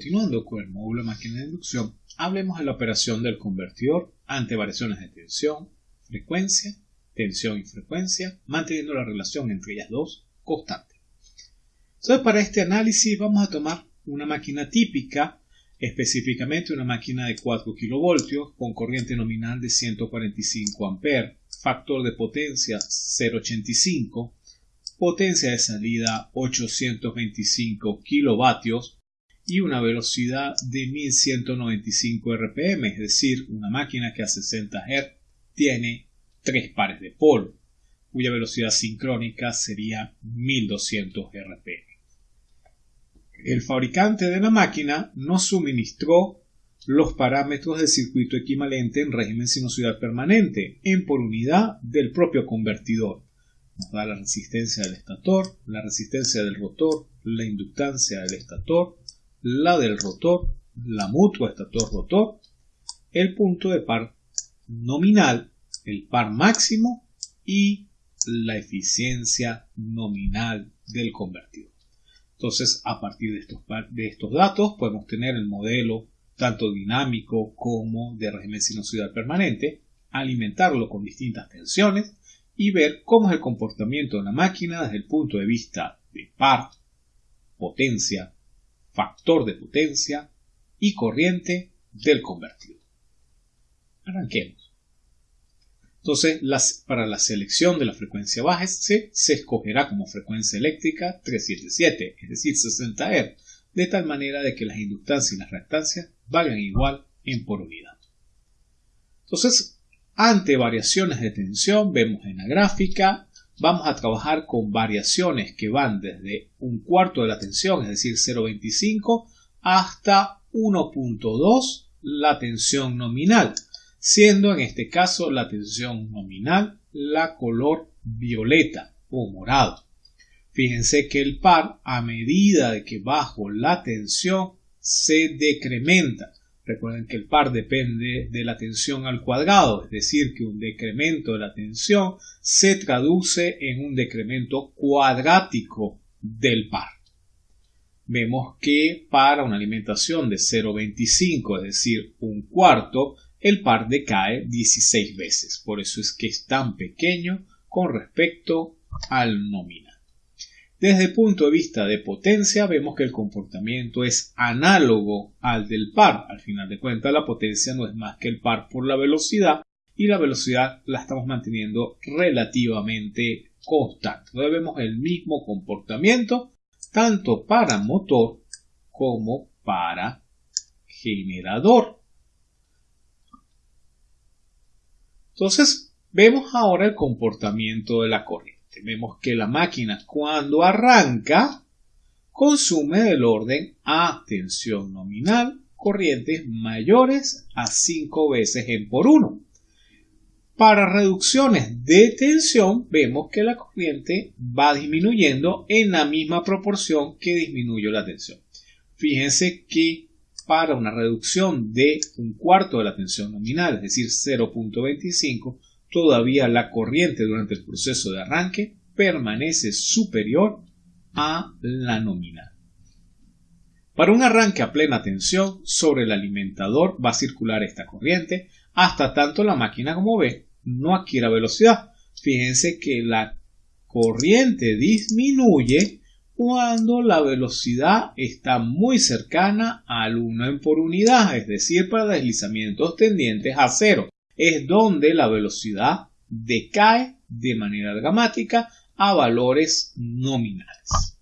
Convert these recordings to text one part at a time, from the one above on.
continuando con el módulo de máquina de inducción, hablemos de la operación del convertidor ante variaciones de tensión, frecuencia, tensión y frecuencia, manteniendo la relación entre ellas dos constante. Entonces, para este análisis vamos a tomar una máquina típica, específicamente una máquina de 4 kV con corriente nominal de 145 A, factor de potencia 0,85, potencia de salida 825 kilovatios y una velocidad de 1195 rpm, es decir, una máquina que a 60 Hz tiene tres pares de polo, cuya velocidad sincrónica sería 1200 rpm. El fabricante de la máquina nos suministró los parámetros del circuito equivalente en régimen sinusoidal permanente en por unidad del propio convertidor. Nos da la resistencia del estator, la resistencia del rotor, la inductancia del estator, la del rotor, la mutua estator-rotor, el punto de par nominal, el par máximo y la eficiencia nominal del convertidor. Entonces, a partir de estos, de estos datos, podemos tener el modelo tanto dinámico como de régimen sinusoidal permanente, alimentarlo con distintas tensiones y ver cómo es el comportamiento de una máquina desde el punto de vista de par, potencia, factor de potencia y corriente del convertidor. Arranquemos. Entonces, para la selección de la frecuencia baja se, se escogerá como frecuencia eléctrica 377, es decir, 60 Hz, de tal manera de que las inductancias y las reactancias valgan igual en por unidad. Entonces, ante variaciones de tensión, vemos en la gráfica vamos a trabajar con variaciones que van desde un cuarto de la tensión, es decir, 0,25, hasta 1.2 la tensión nominal, siendo en este caso la tensión nominal la color violeta o morado. Fíjense que el par, a medida de que bajo la tensión, se decrementa. Recuerden que el par depende de la tensión al cuadrado, es decir, que un decremento de la tensión se traduce en un decremento cuadrático del par. Vemos que para una alimentación de 0,25, es decir, un cuarto, el par decae 16 veces. Por eso es que es tan pequeño con respecto al nominal. Desde el punto de vista de potencia vemos que el comportamiento es análogo al del par. Al final de cuentas la potencia no es más que el par por la velocidad y la velocidad la estamos manteniendo relativamente constante. Entonces vemos el mismo comportamiento tanto para motor como para generador. Entonces vemos ahora el comportamiento de la corriente. Vemos que la máquina cuando arranca consume del orden a tensión nominal corrientes mayores a 5 veces en por 1. Para reducciones de tensión vemos que la corriente va disminuyendo en la misma proporción que disminuye la tensión. Fíjense que para una reducción de un cuarto de la tensión nominal, es decir, 0.25, todavía la corriente durante el proceso de arranque permanece superior a la nominal. Para un arranque a plena tensión, sobre el alimentador va a circular esta corriente hasta tanto la máquina como ve no adquiera velocidad. Fíjense que la corriente disminuye cuando la velocidad está muy cercana al 1 en por unidad, es decir, para deslizamientos tendientes a cero es donde la velocidad decae de manera dramática a valores nominales.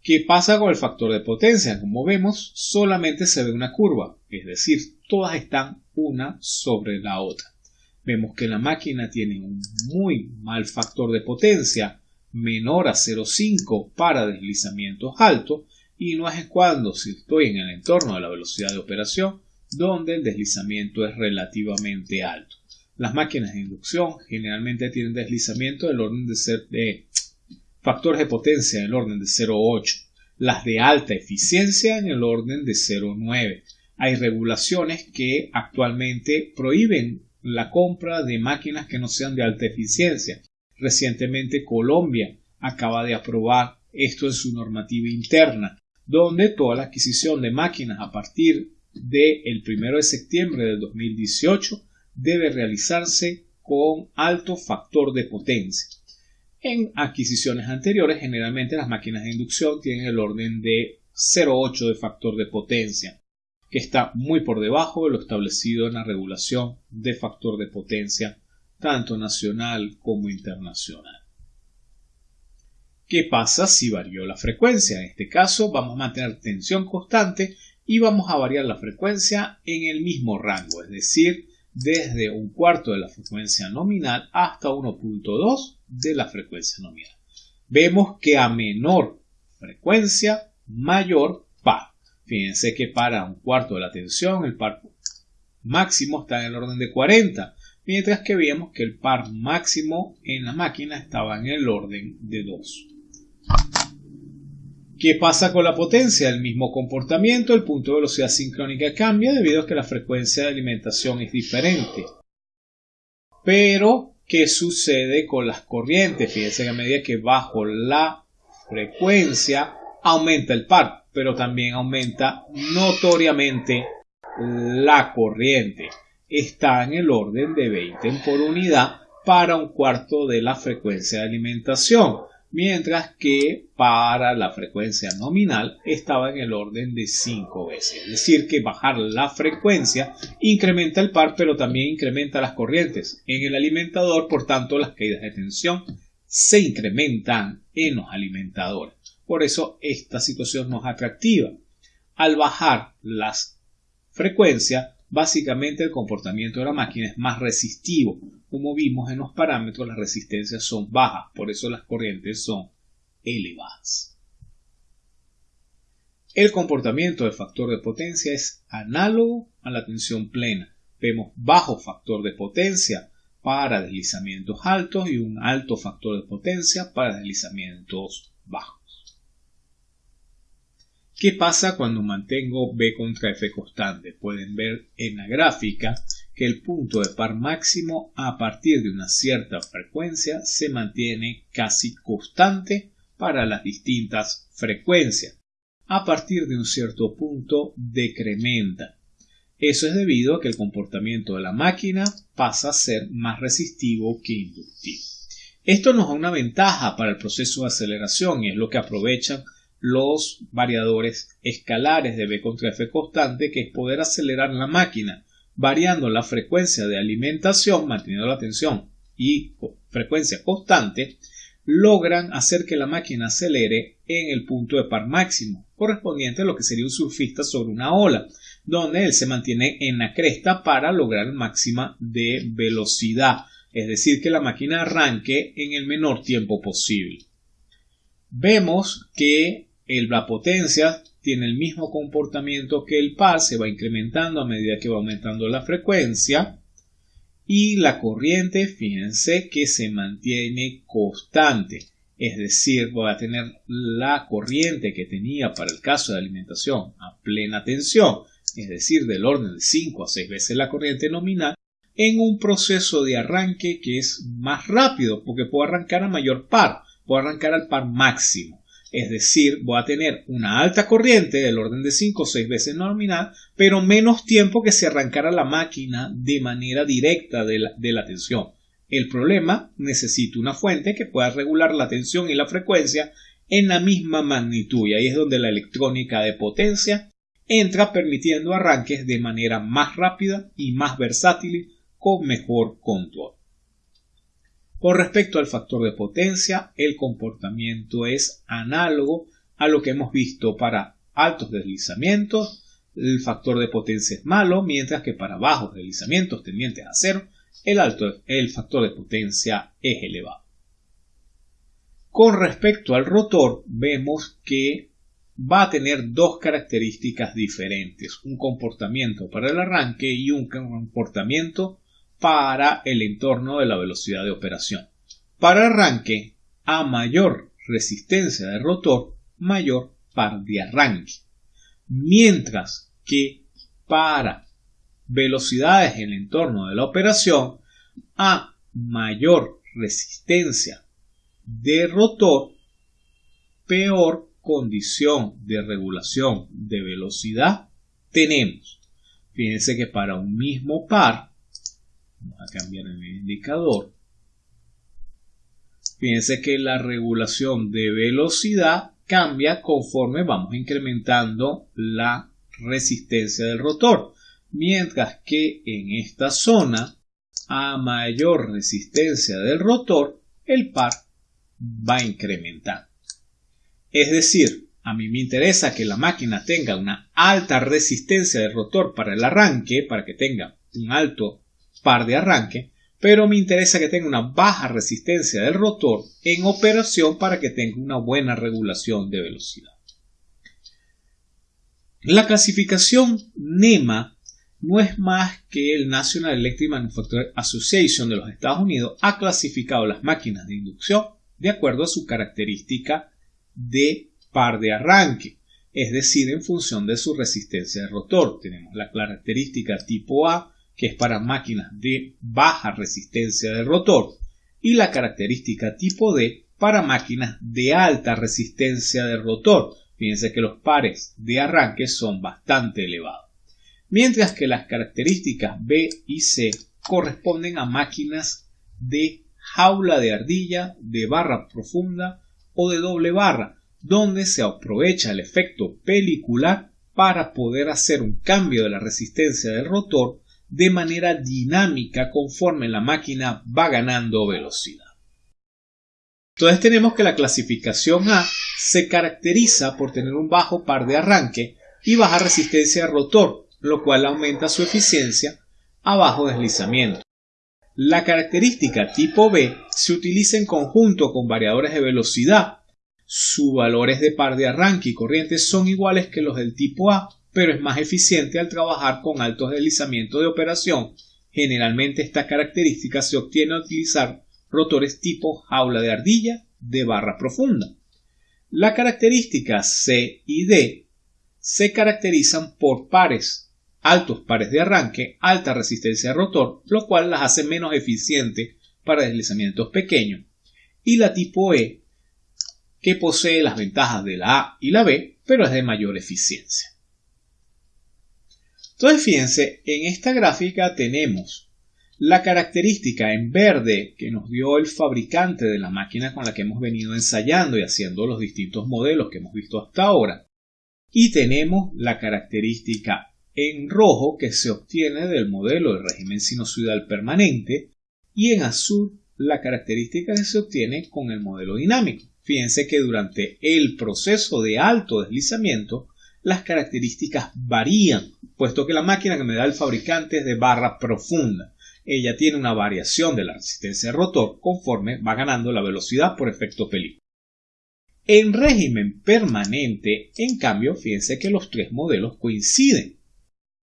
¿Qué pasa con el factor de potencia? Como vemos, solamente se ve una curva, es decir, todas están una sobre la otra. Vemos que la máquina tiene un muy mal factor de potencia, menor a 0,5 para deslizamientos altos, y no es cuando, si estoy en el entorno de la velocidad de operación, donde el deslizamiento es relativamente alto. Las máquinas de inducción generalmente tienen deslizamiento del orden de, ser, de factores de potencia en el orden de 0,8, las de alta eficiencia en el orden de 0,9. Hay regulaciones que actualmente prohíben la compra de máquinas que no sean de alta eficiencia. Recientemente Colombia acaba de aprobar esto en su normativa interna donde toda la adquisición de máquinas a partir del 1 de septiembre del 2018 debe realizarse con alto factor de potencia. En adquisiciones anteriores, generalmente las máquinas de inducción tienen el orden de 0,8 de factor de potencia, que está muy por debajo de lo establecido en la regulación de factor de potencia, tanto nacional como internacional. ¿Qué pasa si varió la frecuencia? En este caso vamos a mantener tensión constante y vamos a variar la frecuencia en el mismo rango, es decir, desde un cuarto de la frecuencia nominal hasta 1.2 de la frecuencia nominal. Vemos que a menor frecuencia, mayor par. Fíjense que para un cuarto de la tensión el par máximo está en el orden de 40, mientras que vemos que el par máximo en la máquina estaba en el orden de 2. ¿Qué pasa con la potencia? El mismo comportamiento, el punto de velocidad sincrónica cambia debido a que la frecuencia de alimentación es diferente. Pero, ¿qué sucede con las corrientes? Fíjense que a medida que bajo la frecuencia, aumenta el par, pero también aumenta notoriamente la corriente. Está en el orden de 20 por unidad para un cuarto de la frecuencia de alimentación mientras que para la frecuencia nominal estaba en el orden de 5 veces. Es decir, que bajar la frecuencia incrementa el par, pero también incrementa las corrientes en el alimentador, por tanto las caídas de tensión se incrementan en los alimentadores. Por eso esta situación no es atractiva. Al bajar las frecuencias, básicamente el comportamiento de la máquina es más resistivo, como vimos en los parámetros, las resistencias son bajas, por eso las corrientes son elevadas. El comportamiento del factor de potencia es análogo a la tensión plena. Vemos bajo factor de potencia para deslizamientos altos y un alto factor de potencia para deslizamientos bajos. ¿Qué pasa cuando mantengo B contra F constante? Pueden ver en la gráfica que el punto de par máximo a partir de una cierta frecuencia se mantiene casi constante para las distintas frecuencias. A partir de un cierto punto decrementa. Eso es debido a que el comportamiento de la máquina pasa a ser más resistivo que inductivo. Esto nos da una ventaja para el proceso de aceleración y es lo que aprovechan los variadores escalares de B contra F constante, que es poder acelerar la máquina variando la frecuencia de alimentación, manteniendo la tensión y frecuencia constante, logran hacer que la máquina acelere en el punto de par máximo, correspondiente a lo que sería un surfista sobre una ola, donde él se mantiene en la cresta para lograr máxima de velocidad, es decir, que la máquina arranque en el menor tiempo posible. Vemos que la potencia tiene el mismo comportamiento que el par, se va incrementando a medida que va aumentando la frecuencia. Y la corriente, fíjense que se mantiene constante. Es decir, voy a tener la corriente que tenía para el caso de alimentación a plena tensión, es decir, del orden de 5 a 6 veces la corriente nominal, en un proceso de arranque que es más rápido, porque puedo arrancar a mayor par, puedo arrancar al par máximo. Es decir, voy a tener una alta corriente del orden de 5 o 6 veces nominal, pero menos tiempo que si arrancara la máquina de manera directa de la, tensión. El problema necesita una fuente que pueda regular la tensión y la frecuencia en la misma magnitud y ahí es donde la electrónica de potencia entra permitiendo arranques de manera más rápida y más versátil con mejor control. Con respecto al factor de potencia, el comportamiento es análogo a lo que hemos visto para altos deslizamientos. El factor de potencia es malo, mientras que para bajos deslizamientos tendientes a cero, el, alto, el factor de potencia es elevado. Con respecto al rotor, vemos que va a tener dos características diferentes, un comportamiento para el arranque y un comportamiento para el entorno de la velocidad de operación. Para arranque, a mayor resistencia de rotor, mayor par de arranque. Mientras que para velocidades en el entorno de la operación, a mayor resistencia de rotor, peor condición de regulación de velocidad tenemos? Fíjense que para un mismo par, vamos a cambiar el indicador, fíjense que la regulación de velocidad cambia conforme vamos incrementando la resistencia del rotor, mientras que en esta zona, a mayor resistencia del rotor, el par va incrementando. Es decir, a mí me interesa que la máquina tenga una alta resistencia de rotor para el arranque, para que tenga un alto par de arranque, pero me interesa que tenga una baja resistencia del rotor en operación para que tenga una buena regulación de velocidad. La clasificación NEMA no es más que el National Electric Manufacturing Association de los Estados Unidos ha clasificado las máquinas de inducción de acuerdo a su característica de par de arranque, es decir, en función de su resistencia de rotor. Tenemos la característica tipo A, que es para máquinas de baja resistencia de rotor, y la característica tipo D para máquinas de alta resistencia de rotor. Fíjense que los pares de arranque son bastante elevados. Mientras que las características B y C corresponden a máquinas de jaula de ardilla, de barra profunda o de doble barra, donde se aprovecha el efecto pelicular para poder hacer un cambio de la resistencia del rotor de manera dinámica conforme la máquina va ganando velocidad. Entonces tenemos que la clasificación A se caracteriza por tener un bajo par de arranque y baja resistencia de rotor, lo cual aumenta su eficiencia a bajo deslizamiento. La característica tipo B se utiliza en conjunto con variadores de velocidad. Sus valores de par de arranque y corriente son iguales que los del tipo A, pero es más eficiente al trabajar con altos deslizamientos de operación. Generalmente esta característica se obtiene al utilizar rotores tipo jaula de ardilla de barra profunda. La característica C y D se caracterizan por pares altos pares de arranque, alta resistencia de rotor, lo cual las hace menos eficientes para deslizamientos pequeños, y la tipo E, que posee las ventajas de la A y la B, pero es de mayor eficiencia. Entonces fíjense, en esta gráfica tenemos la característica en verde que nos dio el fabricante de la máquina con la que hemos venido ensayando y haciendo los distintos modelos que hemos visto hasta ahora. Y tenemos la característica en rojo que se obtiene del modelo de régimen sinusoidal permanente y en azul la característica que se obtiene con el modelo dinámico. Fíjense que durante el proceso de alto deslizamiento las características varían, puesto que la máquina que me da el fabricante es de barra profunda. Ella tiene una variación de la resistencia de rotor conforme va ganando la velocidad por efecto película. En régimen permanente, en cambio, fíjense que los tres modelos coinciden.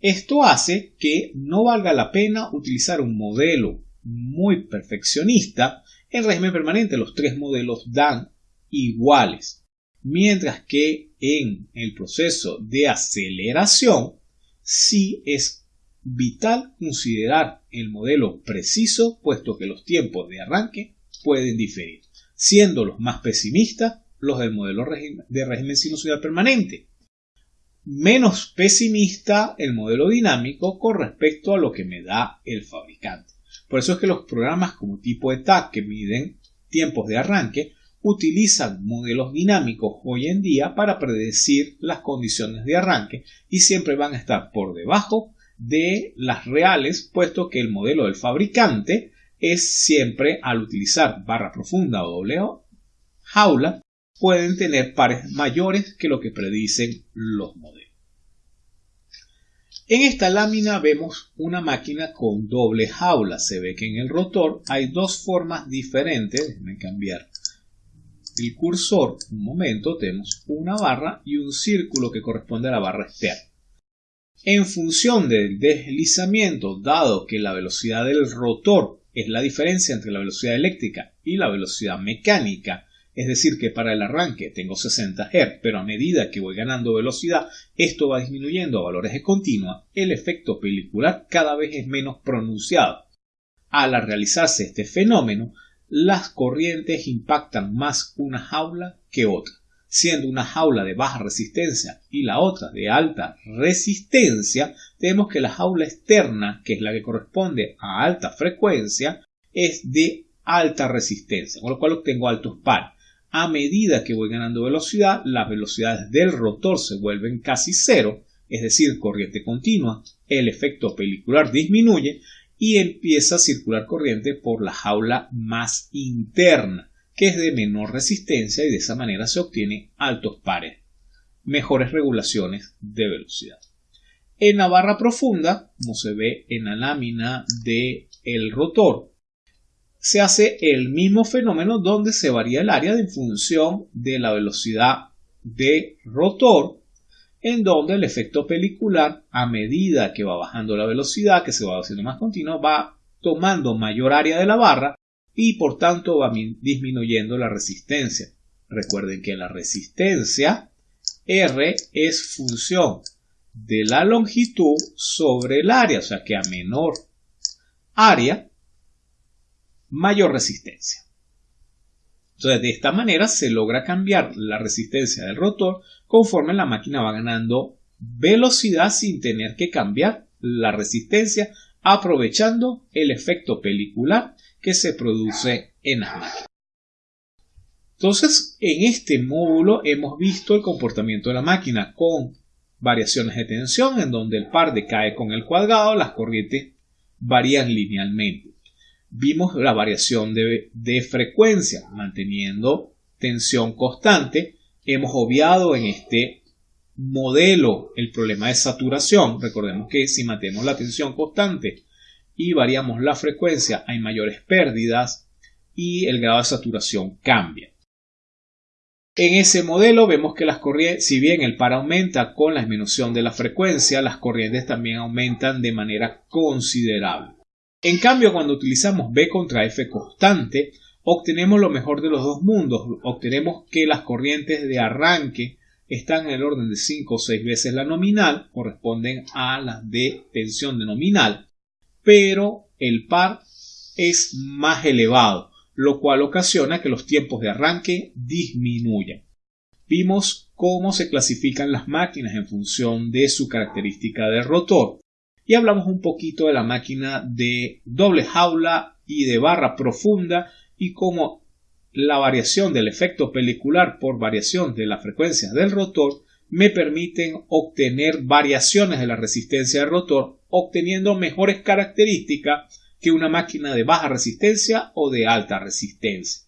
Esto hace que no valga la pena utilizar un modelo muy perfeccionista. En régimen permanente los tres modelos dan iguales, mientras que en el proceso de aceleración sí es vital considerar el modelo preciso, puesto que los tiempos de arranque pueden diferir, siendo los más pesimistas los del modelo de régimen sinusoidal permanente, menos pesimista el modelo dinámico con respecto a lo que me da el fabricante. Por eso es que los programas como tipo ETAC que miden tiempos de arranque utilizan modelos dinámicos hoy en día para predecir las condiciones de arranque y siempre van a estar por debajo de las reales puesto que el modelo del fabricante es siempre al utilizar barra profunda o doble jaula pueden tener pares mayores que lo que predicen los modelos. En esta lámina vemos una máquina con doble jaula. Se ve que en el rotor hay dos formas diferentes. Déjenme cambiar el cursor. Un momento, tenemos una barra y un círculo que corresponde a la barra externa. En función del deslizamiento, dado que la velocidad del rotor es la diferencia entre la velocidad eléctrica y la velocidad mecánica, es decir, que para el arranque tengo 60 Hz, pero a medida que voy ganando velocidad, esto va disminuyendo a valores de continua, el efecto pelicular cada vez es menos pronunciado. Al realizarse este fenómeno, las corrientes impactan más una jaula que otra. siendo una jaula de baja resistencia y la otra de alta resistencia, tenemos que la jaula externa, que es la que corresponde a alta frecuencia, es de alta resistencia, con lo cual obtengo altos pares. A medida que voy ganando velocidad, las velocidades del rotor se vuelven casi cero, es decir, corriente continua, el efecto pelicular disminuye y empieza a circular corriente por la jaula más interna, que es de menor resistencia y de esa manera se obtiene altos pares, mejores regulaciones de velocidad. En la barra profunda, como se ve en la lámina del el rotor, se hace el mismo fenómeno donde se varía el área en función de la velocidad de rotor, en donde el efecto pelicular, a medida que va bajando la velocidad, que se va haciendo más continua, va tomando mayor área de la barra y por tanto va disminuyendo la resistencia. Recuerden que la resistencia R es función de la longitud sobre el área, o sea que a menor área mayor resistencia. Entonces, de esta manera se logra cambiar la resistencia del rotor conforme la máquina va ganando velocidad sin tener que cambiar la resistencia, aprovechando el efecto pelicular que se produce en las máquinas. Entonces, en este módulo hemos visto el comportamiento de la máquina con variaciones de tensión en donde el par decae con el cuadrado, las corrientes varían linealmente vimos la variación de, frecuencia manteniendo tensión constante. Hemos obviado en este modelo el problema de saturación. Recordemos que si mantenemos la tensión constante y variamos la frecuencia hay mayores pérdidas y el grado de saturación cambia. En ese modelo vemos que las corrientes, si bien el par aumenta con la disminución de la frecuencia, las corrientes también aumentan de manera considerable. En cambio, cuando utilizamos B contra F constante, obtenemos lo mejor de los dos mundos. Obtenemos que las corrientes de arranque están en el orden de 5 o 6 veces la nominal, corresponden a las de tensión de nominal, pero el par es más elevado, lo cual ocasiona que los tiempos de arranque disminuyan. Vimos cómo se clasifican las máquinas en función de su característica de rotor y hablamos un poquito de la máquina de doble jaula y de barra profunda y cómo la variación del efecto pelicular por variación de la frecuencia del rotor me permiten obtener variaciones de la resistencia del rotor obteniendo mejores características que una máquina de baja resistencia o de alta resistencia.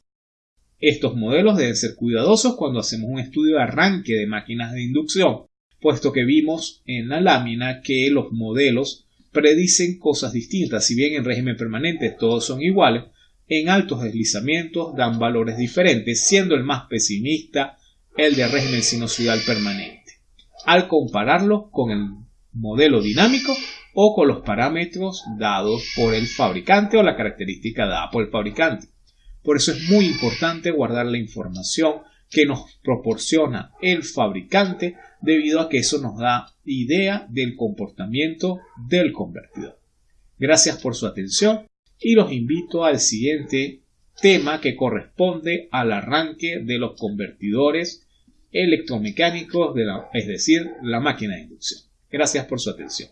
Estos modelos deben ser cuidadosos cuando hacemos un estudio de arranque de máquinas de inducción, puesto que vimos en la lámina que los modelos predicen cosas distintas. Si bien en régimen permanente todos son iguales, en altos deslizamientos dan valores diferentes, siendo el más pesimista el de régimen sinusoidal permanente, al compararlo con el modelo dinámico o con los parámetros dados por el fabricante o la característica dada por el fabricante. Por eso es muy importante guardar la información que nos proporciona el fabricante debido a que eso nos da idea del comportamiento del convertidor. Gracias por su atención y los invito al siguiente tema que corresponde al arranque de los convertidores electromecánicos, es decir, la máquina de inducción. Gracias por su atención.